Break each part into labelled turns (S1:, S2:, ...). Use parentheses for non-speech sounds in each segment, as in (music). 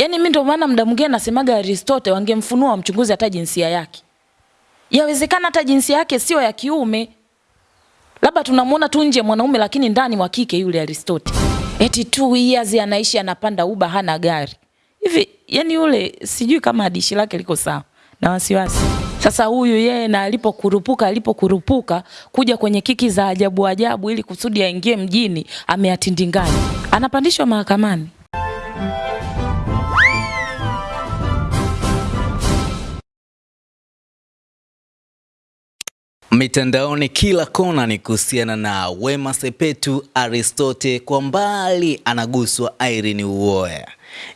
S1: Yaani mimi ndio maana muda mwingine nasemaga Aristotle wangemfunua wamchunguze hata jinsia yake. Yawezekana hata jinsia yake sio ya kiume. Labda tunamuona tu nje mwanaume lakini ndani wa kike yule Aristotle. Eti two years anaishi anapanda uba hana gari. Hivi yani yule sijui kama hadishi lake liko sawa na wasiwasi. Sasa huyu yeye na alipokurupuka alipokurupuka kuja kwenye kiki za ajabu ajabu ili kusudi aingie mjini ameatindingani. Anapandishwa mahakamani.
S2: Mitandaoni kila kona ni kuhusiana na Wema Sepetu Aristote, kwa mbali anaguswa Irene Uwoya.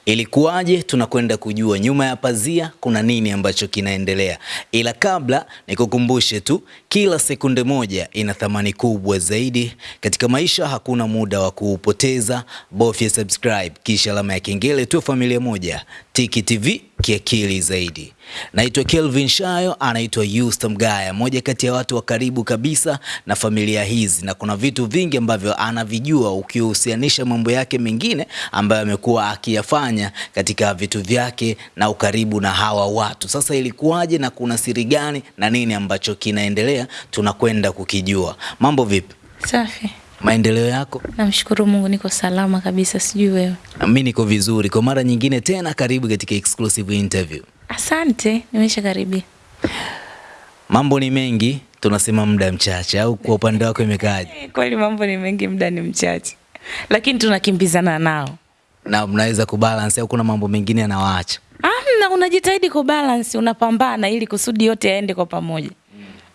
S2: Ilikuwaje? Tunakwenda kujua nyuma ya pazia kuna nini ambacho kinaendelea, ila kabla nikukumbushe tu, kila sekunde moja ina thamani kubwa zaidi katika maisha. Hakuna muda wa kuupoteza, bofya subscribe kisha alama ya kengele tu, familia moja Tiki TV kiakili zaidi. Naitwa Kelvin Shayo, anaitwa Yusta Mgaya, moja kati ya watu wa karibu kabisa na familia hizi, na kuna vitu vingi ambavyo anavijua ukihusianisha mambo yake mengine ambayo amekuwa akiyafanya katika vitu vyake na ukaribu na hawa watu. Sasa ilikuwaje na kuna siri gani na nini ambacho kinaendelea, tunakwenda kukijua. Mambo vipi?
S1: Safi.
S2: Maendeleo yako?
S1: Namshukuru Mungu niko salama kabisa, sijui wewe.
S2: Mimi niko vizuri. Kwa mara nyingine tena, karibu katika exclusive interview.
S1: Asante, nimesha karibia.
S2: Mambo ni mengi, tunasema muda mchache, au kwa upande wako imekaaje? (laughs)
S1: Kweli mambo ni mengi, muda ni mchache, lakini tunakimbizana nao.
S2: Na mnaweza kubalance au kuna mambo mengine yanawaacha?
S1: Amna, unajitahidi kubalance, unapambana ili kusudi yote yaende kwa pamoja.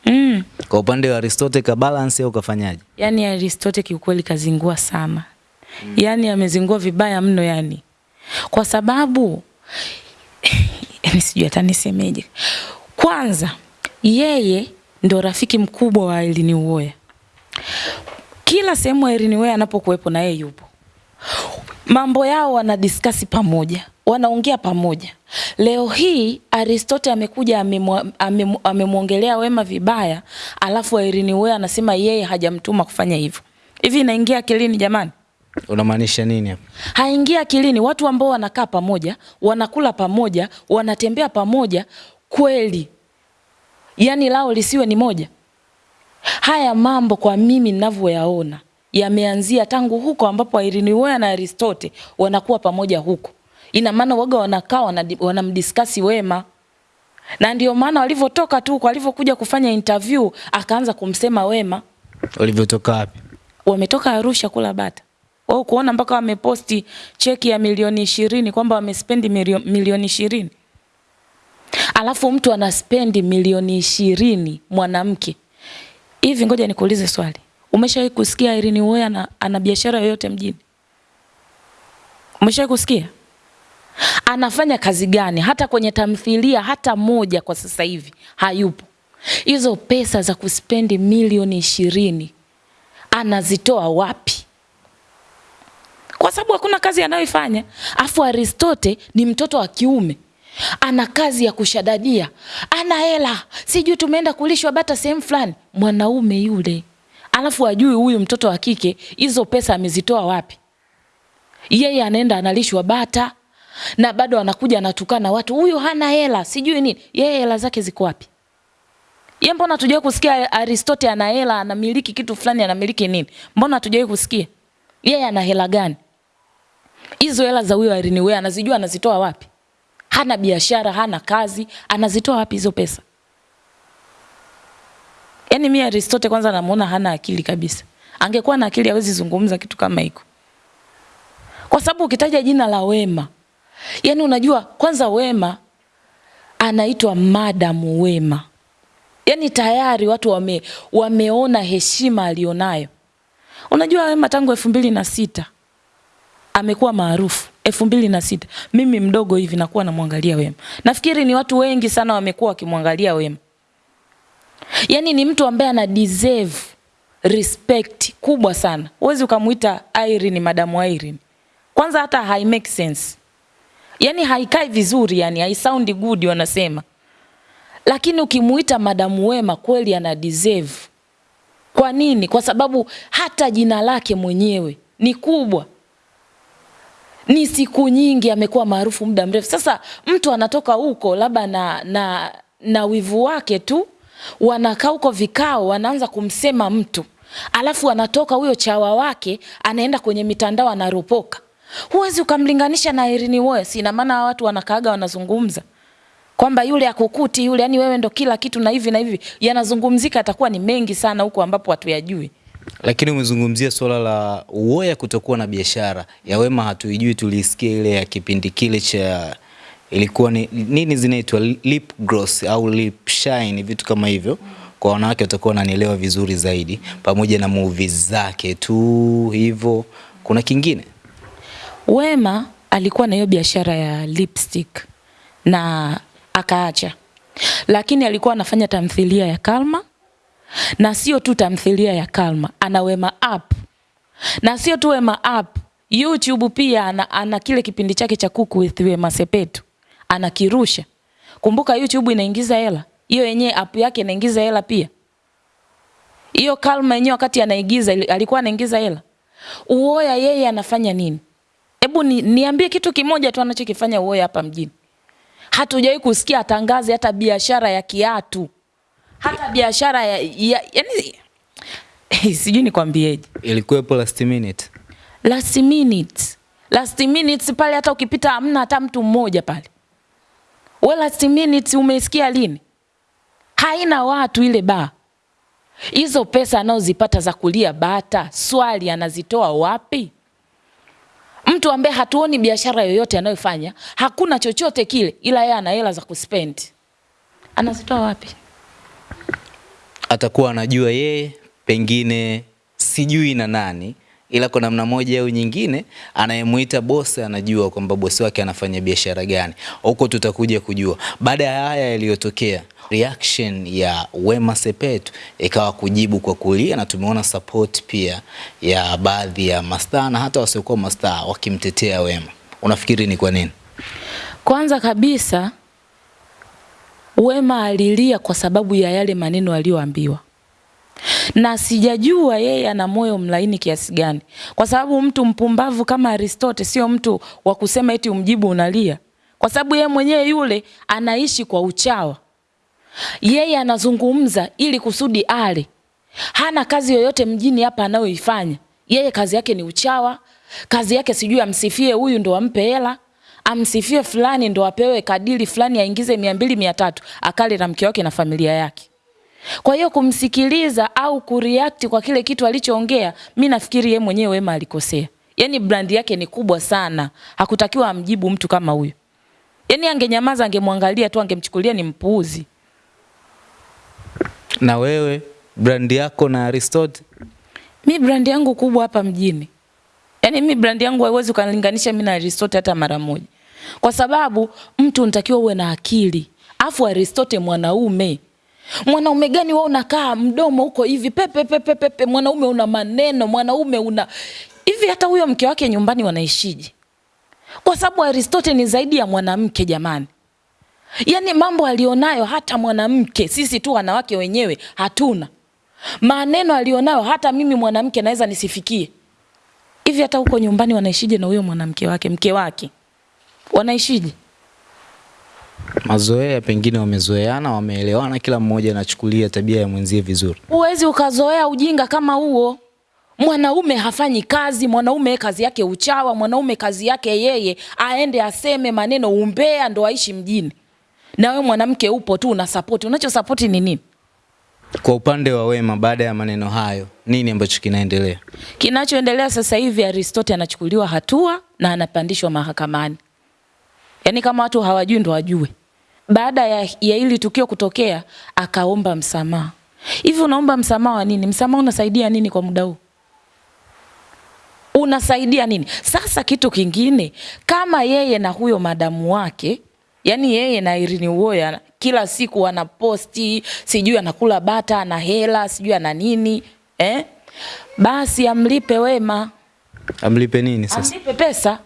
S1: Mm.
S2: Kwa upande wa Aristotle ka balance au kafanyaje?
S1: Yaani Aristotle kiukweli kazingua sana. Mm. Yaani amezingua vibaya mno yani. Kwa sababu (laughs) yani sijui hata nisemeje. Kwanza yeye ndo rafiki mkubwa wa Irene Uwoya. Kila sehemu Irene Uwoya anapokuwepo na yeye yupo. Mambo yao wanadiskasi pamoja, wanaongea pamoja. Leo hii aristote amekuja amemwongelea ame, Wema vibaya, alafu Irene Uwoya anasema yeye hajamtuma kufanya hivyo. Hivi inaingia akilini jamani?
S2: Unamaanisha nini hapa?
S1: haingia akilini. Watu ambao wanakaa pamoja, wanakula pamoja, wanatembea pamoja, kweli yani lao lisiwe ni moja. Haya mambo kwa mimi ninavyoyaona yameanzia tangu huko ambapo Irene Uwoya na Aristote wanakuwa pamoja huko. Ina maana waga wanakaa wanamdiskasi Wema, na ndio maana walivyotoka tu kwa walivyokuja kufanya interview akaanza kumsema Wema
S2: Walivyotoka wapi?
S1: wametoka Arusha kula bata. Wao kuona mpaka wameposti cheki ya milioni ishirini kwamba wamespendi milioni ishirini. Alafu mtu anaspendi milioni ishirini mwanamke. Hivi ngoja nikuulize swali. Umeshawahi kusikia Irene Uwoya ana, ana biashara yoyote mjini? Umeshawahi kusikia? Anafanya kazi gani? Hata kwenye tamthilia hata moja kwa sasa hivi hayupo. Hizo pesa za kuspendi milioni ishirini anazitoa wapi? Kwa sababu hakuna kazi anayoifanya. Afu Aristote ni mtoto wa kiume, ana kazi ya kushadadia, ana hela, sijui tumeenda kulishwa bata sehemu fulani. Mwanaume yule, alafu ajui huyu mtoto wa kike hizo pesa amezitoa wapi? Yeye anaenda analishwa bata na bado anakuja anatukana watu, huyu hana hela, sijui nini. Yeye hela zake ziko wapi? Ye, mbona hatujawahi kusikia Aristote ana hela, anamiliki kitu fulani, anamiliki nini? Mbona hatujawahi kusikia? Yeye ana hela gani? Hizo hela za huyo Irene Uwoya anazijua anazitoa wapi? Hana biashara, hana kazi, anazitoa wapi hizo pesa? Yaani mimi Aristote kwanza namuona hana akili kabisa. Angekuwa na akili hawezi zungumza kitu kama hiko. Kwa sababu ukitaja jina la Wema, yaani unajua kwanza Wema anaitwa Madam Wema. Yaani tayari watu wame, wameona heshima alionayo. Unajua Wema tangu elfu mbili na sita amekuwa maarufu elfu mbili na sita. Mimi mdogo hivi nakuwa namwangalia Wema. Nafikiri ni watu wengi sana wamekuwa wakimwangalia Wema. Yaani ni mtu ambaye ana deserve respect kubwa sana. uwezi ukamuita Irene Madam Irene. Kwanza hata hai make sense. Yaani haikai vizuri yani, hai sound good wanasema. Lakini ukimuita Madamu Wema kweli ana deserve. Kwa nini? Kwa sababu hata jina lake mwenyewe ni kubwa. ni siku nyingi, amekuwa maarufu muda mrefu. Sasa mtu anatoka huko labda na, na, na wivu wake tu, wanakaa huko vikao, wanaanza kumsema mtu, alafu anatoka huyo chawa wake anaenda kwenye mitandao anaropoka. Huwezi ukamlinganisha na Irene Uwoya. Ina maana watu wanakaaga wanazungumza kwamba yule akukuti yule, yani wewe ndo kila kitu na hivi na hivi, yanazungumzika atakuwa ni mengi sana huko ambapo hatuyajui.
S2: Lakini umezungumzia swala la uoya kutokuwa na biashara ya Wema, hatuijui. Tulisikia ile ya kipindi kile cha ilikuwa ni nini zinaitwa lip gloss au lip shine, vitu kama hivyo. Kwa wanawake watakuwa wananielewa vizuri zaidi, pamoja na movie zake tu hivyo. Kuna kingine
S1: Wema alikuwa na hiyo biashara ya lipstick na akaacha, lakini alikuwa anafanya tamthilia ya Kalma na sio tu tamthilia ya Kalma, ana Wema app, na sio tu Wema app YouTube pia ana, ana kile kipindi chake cha Cook with Wema Sepetu anakirusha. Kumbuka YouTube inaingiza hela, hiyo yenyewe app yake inaingiza hela pia. Hiyo Kalma yenyewe wakati anaigiza alikuwa anaingiza hela. Uoya yeye anafanya nini? Hebu ni, niambie kitu kimoja tu anachokifanya Uoya hapa mjini. Hatujawahi kusikia atangaze hata biashara ya kiatu, hata biashara ya, ya yani (laughs) sijui nikwambieje.
S2: ilikuwepo last minute.
S1: Last minute, last minute pale, hata ukipita hamna hata mtu mmoja pale. We last minute umesikia lini? Haina watu ile baa. Hizo pesa anazozipata za kulia bata, swali anazitoa wapi? Mtu ambaye hatuoni biashara yoyote anayofanya, hakuna chochote kile, ila yeye ana hela za kuspend, anazitoa wapi?
S2: Atakuwa anajua yeye, pengine sijui na nani, ila kwa namna moja au nyingine anayemuita bosi anajua kwamba bosi wake anafanya biashara gani. Huko tutakuja kujua baada ya haya yaliyotokea. Reaction ya Wema Sepetu ikawa kujibu kwa kulia, na tumeona support pia ya baadhi ya mastaa na hata wasiokuwa mastaa wakimtetea Wema. Unafikiri ni kwa nini?
S1: Kwanza kabisa Wema alilia kwa sababu ya yale maneno aliyoambiwa, na sijajua yeye ana moyo mlaini kiasi gani, kwa sababu mtu mpumbavu kama Aristote sio mtu wa kusema eti umjibu unalia, kwa sababu yeye mwenyewe yule anaishi kwa uchawa. Yeye anazungumza ili kusudi ale, hana kazi yoyote mjini hapa anayoifanya. Yeye kazi yake ni uchawa, kazi yake sijui amsifie huyu ndo ampe hela amsifie fulani ndo apewe kadili fulani aingize mia mbili mia tatu akale na mke wake na familia yake. Kwa hiyo kumsikiliza au kureact kwa kile kitu alichoongea, mi nafikiri yeye mwenyewe Wema alikosea. Yaani brand yake ni kubwa sana, hakutakiwa amjibu mtu kama huyo. Yaani angenyamaza, angemwangalia tu, angemchukulia ni mpuuzi.
S2: Na wewe brand yako na Aristotle
S1: Mi brand yangu kubwa hapa mjini. Yaani mi brandi yangu haiwezi ukalinganisha mimi na Aristotle hata mara moja. Kwa sababu mtu unatakiwa uwe na akili. Afu Aristotle mwanaume. Mwanaume gani wewe unakaa mdomo huko hivi pepe pepe pepe, mwanaume una maneno, mwanaume una hivi hata huyo mke wake nyumbani wanaishije? Kwa sababu Aristotle ni zaidi ya mwanamke jamani. Yaani mambo alionayo hata mwanamke sisi tu wanawake wenyewe hatuna. Maneno alionayo hata mimi mwanamke naweza nisifikie. Hivi hata huko nyumbani wanaishije na huyo mwanamke wake, mke wake? Wanaishije?
S2: Mazoea, pengine wamezoeana, wameelewana, kila mmoja anachukulia tabia ya mwenzie vizuri.
S1: Huwezi ukazoea ujinga kama huo. Mwanaume hafanyi kazi, mwanaume kazi yake uchawa, mwanaume kazi yake yeye aende aseme maneno umbea ndo aishi mjini. Na wewe mwanamke upo tu una support. Unacho support ni nini?
S2: Kwa upande wa Wema, baada ya maneno hayo, nini ambacho kinaendelea?
S1: Kinachoendelea sasa hivi Aristote anachukuliwa hatua na anapandishwa mahakamani. Yaani kama watu hawajui ndo wajue. Baada ya, ya hili tukio kutokea akaomba msamaha. Hivi unaomba msamaha wa nini? Msamaha unasaidia nini kwa muda huu? Unasaidia nini? Sasa kitu kingine, kama yeye na huyo madamu wake, yani yeye na Irene Uwoya kila siku wanaposti, sijui anakula bata, ana hela, sijui ana nini eh? Basi amlipe Wema,
S2: Amlipe nini sasa?
S1: amlipe pesa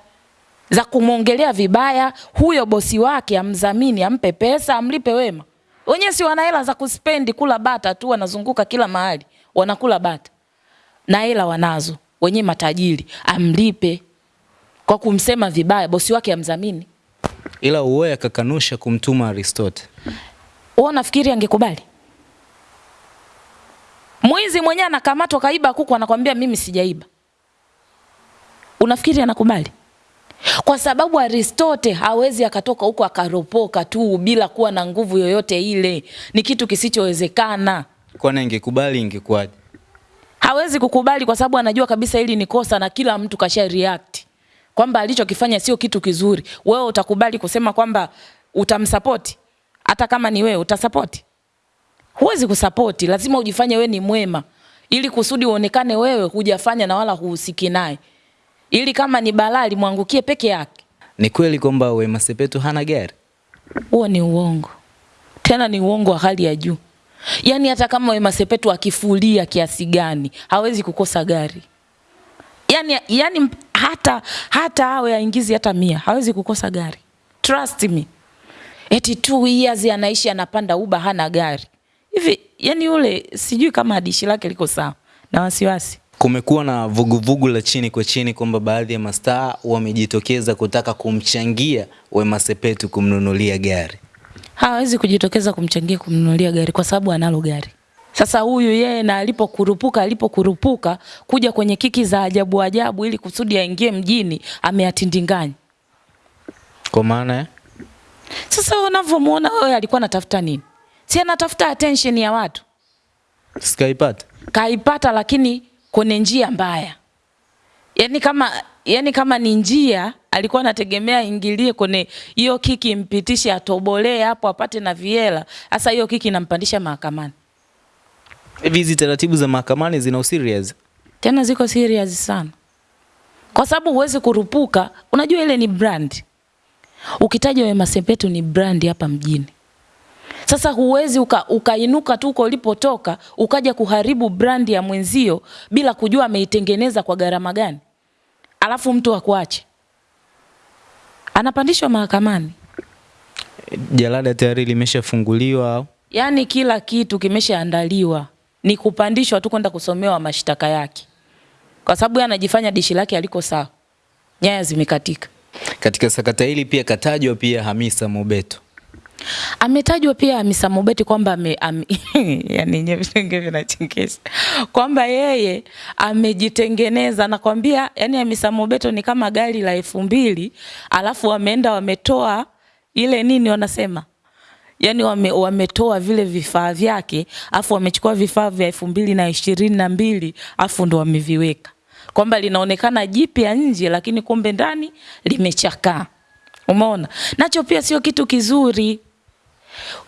S1: za kumwongelea vibaya huyo bosi wake, amdhamini, ampe pesa, amlipe Wema. Wenyewe si wana hela za kuspendi kula bata tu, wanazunguka kila mahali wanakula bata na hela wanazo wenyewe, matajiri, amlipe kwa kumsema vibaya, bosi wake amdhamini.
S2: Ila Uwoya akakanusha kumtuma Aristote.
S1: Wewe unafikiri angekubali? Mwizi mwenyewe anakamatwa kaiba kuku anakwambia mimi sijaiba. Unafikiri anakubali? Kwa sababu Aristote hawezi akatoka huko akaropoka tu bila kuwa na nguvu yoyote ile. Ni kitu kisichowezekana.
S2: Kwani ingekubali ingekuwaje?
S1: Hawezi kukubali kwa sababu anajua kabisa hili ni kosa na kila mtu kasha react kwamba alichokifanya sio kitu kizuri. Wewe utakubali kusema kwamba utamsapoti? Hata kama ni wewe utasapoti? Huwezi kusapoti, lazima ujifanye wewe ni mwema ili kusudi uonekane wewe hujafanya na wala huhusiki naye, ili kama ni balaa limwangukie peke yake.
S2: Ni kweli kwamba Wema Sepetu hana gari?
S1: Huo ni uongo, tena ni uongo wa hali ya juu. Yaani hata kama Wema Sepetu akifulia kiasi gani hawezi kukosa gari. Yaani, yaani hata hata awe aingizi hata mia hawezi kukosa gari. Trust me. Eti two years anaishi anapanda uba hana gari hivi. Yani yule sijui kama hadishi lake liko sawa na wasiwasi.
S2: Kumekuwa na vuguvugu la chini kwa chini kwamba baadhi ya mastaa wamejitokeza kutaka kumchangia Wema Sepetu kumnunulia gari.
S1: Hawezi kujitokeza kumchangia kumnunulia gari kwa sababu analo gari. Sasa huyu yeye na alipokurupuka alipokurupuka kuja kwenye kiki za ajabu ajabu ili kusudi aingie mjini ameatindinganya.
S2: Kwa maana
S1: Sasa unavyomuona wewe alikuwa anatafuta nini? Si anatafuta attention ya watu.
S2: sikaipata.
S1: Kaipata lakini kwenye njia mbaya. Yaani kama yani kama ni njia alikuwa anategemea ingilie kwenye hiyo kiki impitishe atobolee hapo apate na viela. Sasa hiyo kiki inampandisha mahakamani.
S2: Hivi hizi taratibu za mahakamani zina serious?
S1: Tena ziko serious sana. Kwa sababu huwezi kurupuka, unajua ile ni brand. Ukitaja Wema Sepetu ni brand hapa mjini. Sasa huwezi uka, ukainuka tu uko ulipotoka ukaja kuharibu brandi ya mwenzio bila kujua ameitengeneza kwa gharama gani, alafu mtu akuache, anapandishwa mahakamani.
S2: Jalada tayari limeshafunguliwa?
S1: Yaani kila kitu kimeshaandaliwa, ni kupandishwa tu kwenda kusomewa mashtaka yake, kwa sababu yeye anajifanya dishi lake aliko sawa, nyaya zimekatika.
S2: Katika sakata hili pia katajwa pia Hamisa Mobeto.
S1: Ametajwa pia Hamisa Mobeti kwamba ame, ame (laughs) yani nyenye vinachekesha kwamba yeye amejitengeneza, nakwambia. Yani Hamisa Mobeto ni kama gari la elfu mbili alafu wameenda wametoa ile nini wanasema yani wame, wametoa vile vifaa vyake afu wamechukua vifaa vya elfu mbili na ishirini na mbili afu ndo wameviweka kwamba linaonekana jipya nje, lakini kumbe ndani limechakaa. Umeona, nacho pia sio kitu kizuri.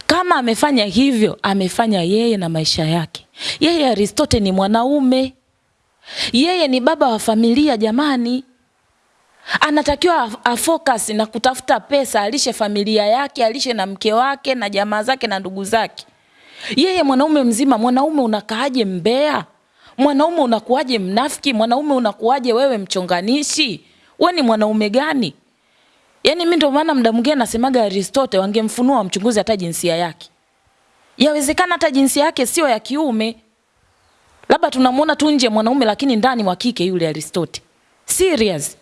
S1: Kama amefanya hivyo, amefanya yeye na maisha yake. Yeye Aristote ni mwanaume, yeye ni baba wa familia jamani, anatakiwa afocus na kutafuta pesa, alishe familia yake, alishe na mke wake na jamaa zake na ndugu zake. Yeye mwanaume mzima, mwanaume unakaaje mbea? Mwanaume unakuaje mnafiki? Mwanaume unakuaje wewe mchonganishi? We ni mwanaume gani? Yaani mimi ndio maana muda mwingine nasemaga Aristote wangemfunua wamchunguze hata jinsia yake. Yawezekana hata jinsia yake sio ya kiume. Labda tunamuona tu nje mwanaume lakini ndani wa kike yule Aristote. Serious.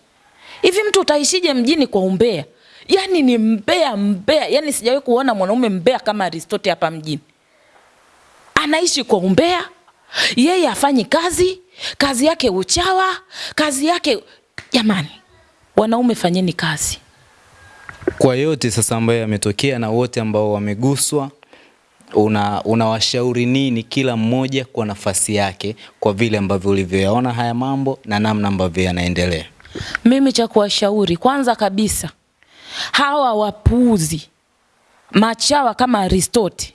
S1: Hivi mtu utaishije mjini kwa umbea? Yaani ni mbea mbea. Yaani sijawahi kuona mwanaume mbea kama Aristote hapa mjini. Anaishi kwa umbea. Yeye afanyi kazi, kazi yake uchawa, kazi yake jamani. Wanaume fanyeni kazi.
S2: Kwa yote sasa ambayo yametokea na wote ambao wameguswa, una unawashauri nini kila mmoja kwa nafasi yake, kwa vile ambavyo ulivyoyaona haya mambo na namna ambavyo yanaendelea?
S1: Mimi cha kuwashauri kwanza kabisa, hawa wapuuzi machawa kama Aristote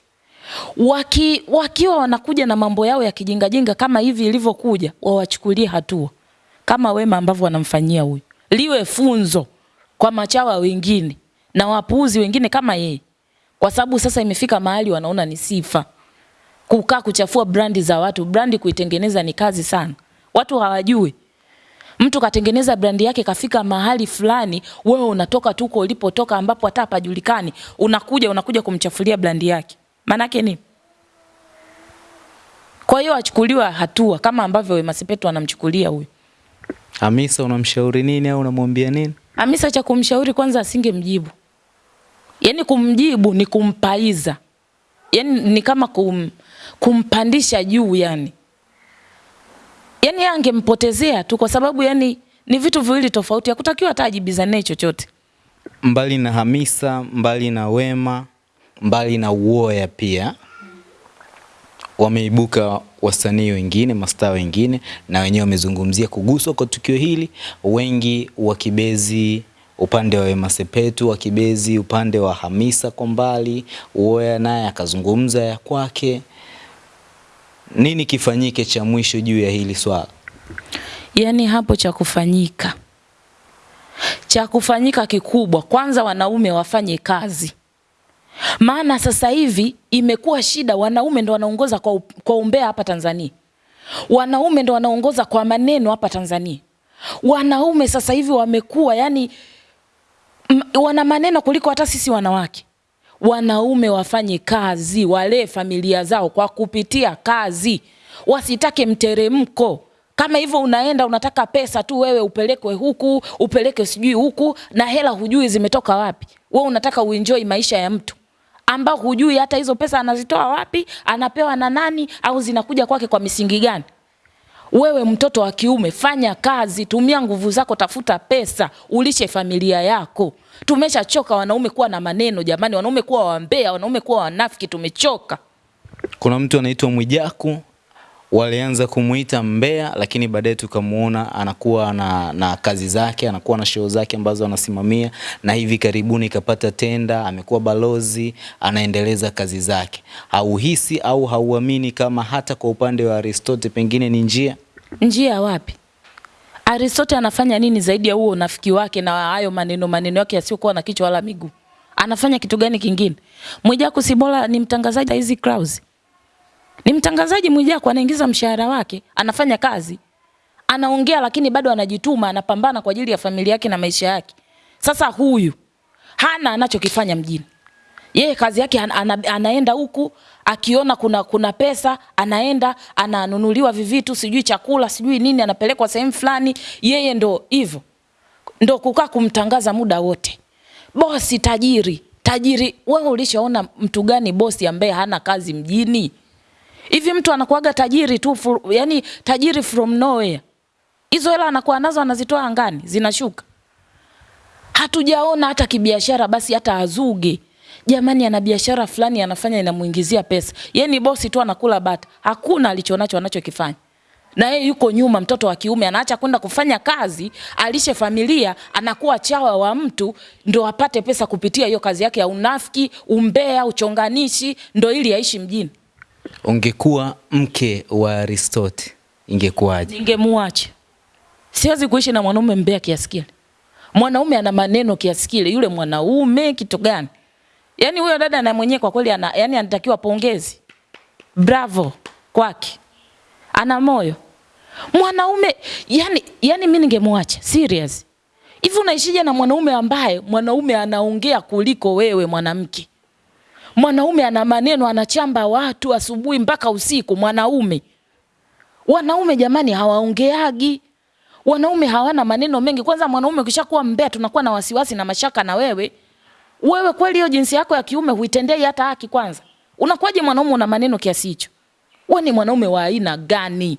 S1: waki, wakiwa wanakuja na mambo yao ya kijingajinga kama hivi ilivyokuja, wawachukulie hatua kama Wema ambavyo wanamfanyia huyu, liwe funzo kwa machawa wengine na wapuuzi wengine kama yeye, kwa sababu sasa imefika mahali wanaona ni sifa kukaa kuchafua brandi za watu. Brandi kuitengeneza ni kazi sana, watu hawajui. Mtu katengeneza brandi yake kafika mahali fulani, wewe unatoka tu ulipotoka ambapo hata hapajulikani, unakuja unakuja kumchafulia brandi yake, maanake nini? Kwa hiyo achukuliwa hatua kama ambavyo Wema Sepetu anamchukulia huyu.
S2: Hamisa unamshauri nini au unamwambia nini?
S1: Hamisa cha kumshauri kwanza asingemjibu. Yaani kumjibu ni kumpaiza. yani ni kama kum, kumpandisha juu yani. yani angempotezea tu kwa sababu yani ni vitu viwili tofauti. Hakutakiwa hata ajibizane chochote.
S2: Mbali na Hamisa, mbali na Wema, mbali na Uoya pia wameibuka wasanii wengine, mastaa wengine, na wenyewe wamezungumzia kuguswa kwa tukio hili, wengi wakibezi upande wa Wema Sepetu, wakibezi upande wa Hamisa kwa mbali, Uwoya naye akazungumza ya kwake. Nini kifanyike cha mwisho juu ya hili swala?
S1: Yaani hapo cha kufanyika, cha kufanyika kikubwa, kwanza wanaume wafanye kazi maana sasa hivi imekuwa shida, wanaume ndo wanaongoza kwa, kwa umbea hapa Tanzania. Wanaume ndo wanaongoza kwa maneno hapa Tanzania. Wanaume sasa hivi wamekuwa yani wana maneno kuliko hata sisi wanawake. Wanaume wafanye kazi, walee familia zao kwa kupitia kazi, wasitake mteremko kama hivyo unaenda unataka pesa tu wewe upelekwe huku upeleke sijui huku na hela hujui zimetoka wapi. we unataka uenjoy maisha ya mtu ambao hujui hata hizo pesa anazitoa wapi, anapewa na nani, au zinakuja kwake kwa misingi gani? Wewe mtoto wa kiume, fanya kazi, tumia nguvu zako, tafuta pesa, ulishe familia yako. Tumeshachoka wanaume kuwa na maneno jamani, wanaume kuwa wambea, wanaume kuwa wanafiki, tumechoka.
S2: Kuna mtu anaitwa Mwijaku walianza kumuita mbea, lakini baadaye tukamuona anakuwa na, na kazi zake, anakuwa na show zake ambazo anasimamia, na hivi karibuni kapata tenda, amekuwa balozi, anaendeleza kazi zake. Hauhisi au hauamini kama hata kwa upande wa Aristote pengine ni njia
S1: Njia wapi? Aristote anafanya nini zaidi ya huo unafiki wake na hayo maneno maneno yake yasiyokuwa na kichwa wala miguu? Anafanya kitu gani kingine? Mwijaku si ni mtangazaji hizi Clouds. Ni mtangazaji Mwijaku anaingiza mshahara wake, anafanya kazi. Anaongea lakini bado anajituma, anapambana kwa ajili ya familia yake na maisha yake. Sasa huyu hana anachokifanya mjini. Yeye kazi yake ana, ana, anaenda huku akiona kuna kuna pesa, anaenda ananunuliwa vivitu, sijui chakula, sijui nini, anapelekwa sehemu fulani. Yeye ndo hivyo, ndo kukaa kumtangaza muda wote. Bosi tajiri, tajiri. Wewe ulishaona mtu gani bosi ambaye hana kazi mjini? Hivi mtu anakuaga tajiri tu, yani tajiri from nowhere. Hizo hela anakuwa nazo anazitoa angani, zinashuka. Hatujaona hata kibiashara, basi hata azuge jamani, ana biashara fulani anafanya inamuingizia pesa. Yeye ni bosi tu, anakula bata, hakuna alichonacho anachokifanya na yeye yuko nyuma. Mtoto wa kiume anaacha kwenda kufanya kazi, alishe familia, anakuwa chawa wa mtu ndo apate pesa kupitia hiyo kazi yake ya unafiki, umbea, uchonganishi, ndo ili aishi mjini.
S2: Ungekuwa mke wa Aristote ingekuwaje?
S1: Ningemuacha. Siwezi kuishi na mwanaume mbea kiasi kile. Mwanaume ana maneno kiasi kile, yule mwanaume kitu gani? Yaani huyo dada na mwenyewe kwa kweli ana yani anatakiwa pongezi. Bravo kwake. Ana moyo. Mwanaume yani yani mimi ningemwacha serious. Hivi unaishije na mwanaume ambaye mwanaume anaongea kuliko wewe mwanamke? Mwanaume ana maneno, anachamba watu asubuhi mpaka usiku. Mwanaume, wanaume jamani, hawaongeagi. Wanaume hawana maneno mengi. Kwanza mwanaume ukishakuwa mbea, tunakuwa na wasiwasi na mashaka na wewe. Wewe kweli hiyo jinsi yako ya kiume huitendei hata haki? Kwanza unakuwaje mwanaume una maneno kiasi hicho? Wewe ni mwanaume wa aina gani?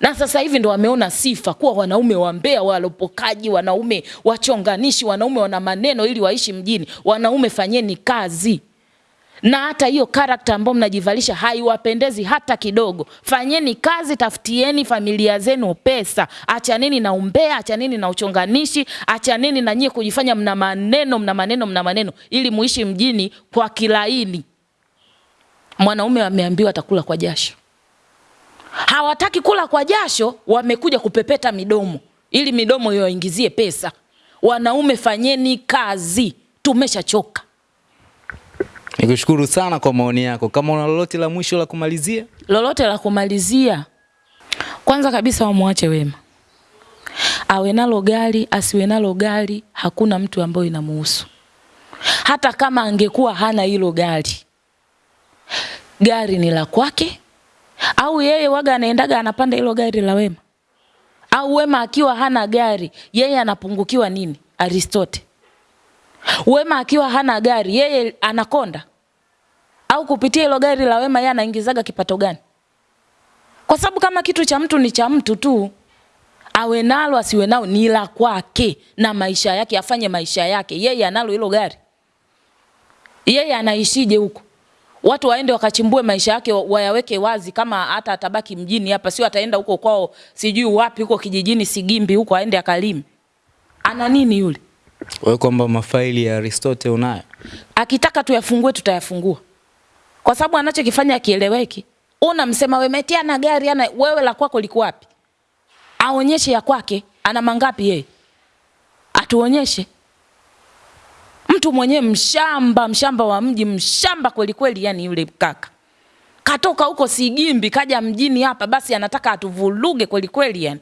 S1: Na sasa hivi ndo wameona sifa kuwa wanaume wambea, walopokaji, wanaume wachonganishi, wanaume wana maneno ili waishi mjini. Wanaume fanyeni kazi na hata hiyo karakta ambayo mnajivalisha haiwapendezi hata kidogo. Fanyeni kazi, tafutieni familia zenu pesa, achaneni na umbea, achaneni na uchonganishi, achaneni na nyie kujifanya mna maneno, mna maneno, mna maneno, ili muishi mjini kwa kilaini. Mwanaume ameambiwa atakula kwa jasho, hawataki kula kwa jasho, wamekuja kupepeta midomo ili midomo iwaingizie pesa. Wanaume fanyeni kazi, tumeshachoka.
S2: Nikushukuru sana kwa maoni yako. Kama una lolote la mwisho la kumalizia?
S1: lolote la kumalizia, kwanza kabisa wamwache Wema, awe nalo gari asiwe nalo gari, hakuna mtu ambaye inamuhusu. Hata kama angekuwa hana hilo gari, gari ni la kwake, au yeye waga anaendaga anapanda hilo gari la Wema, Au Wema akiwa hana gari, yeye anapungukiwa nini? Aristote. Wema akiwa hana gari, yeye anakonda? Au kupitia hilo gari la Wema yeye anaingizaga kipato gani? Kwa sababu kama kitu cha mtu ni cha mtu tu, awe nalo asiwe nao ni la kwake na maisha yake, afanye maisha yake. Yeye analo hilo gari, yeye anaishije huko? Watu waende wakachimbue maisha yake wayaweke wazi, kama hata atabaki mjini hapa, sio ataenda huko kwao, sijui wapi huko kijijini Sigimbi huko, aende akalime. Ana nini yule?
S2: Wewe kwamba mafaili ya Aristote unayo?
S1: Akitaka tuyafungue tutayafungua, kwa sababu anachokifanya akieleweki. Unamsema wewe metia na gari ana, wewe la kwako liko wapi? Aonyeshe ya kwake, ana mangapi yeye, atuonyeshe. Mtu mwenyewe mshamba, mshamba wa mji, mshamba kweli kweli, yani yule kaka katoka huko Sigimbi kaja mjini hapa, basi anataka atuvuluge kweli kweli yani.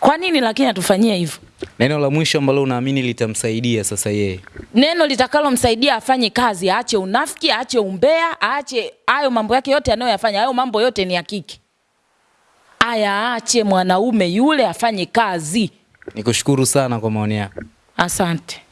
S1: Kwa nini lakini atufanyie hivyo?
S2: Neno la mwisho ambalo unaamini litamsaidia sasa yeye?
S1: Neno litakalomsaidia afanye kazi, aache unafiki, aache umbea, aache hayo mambo yake yote anayoyafanya. Hayo mambo yote ni ya kike, aya aache. Mwanaume yule afanye kazi.
S2: Nikushukuru sana kwa maoni yako.
S1: Asante.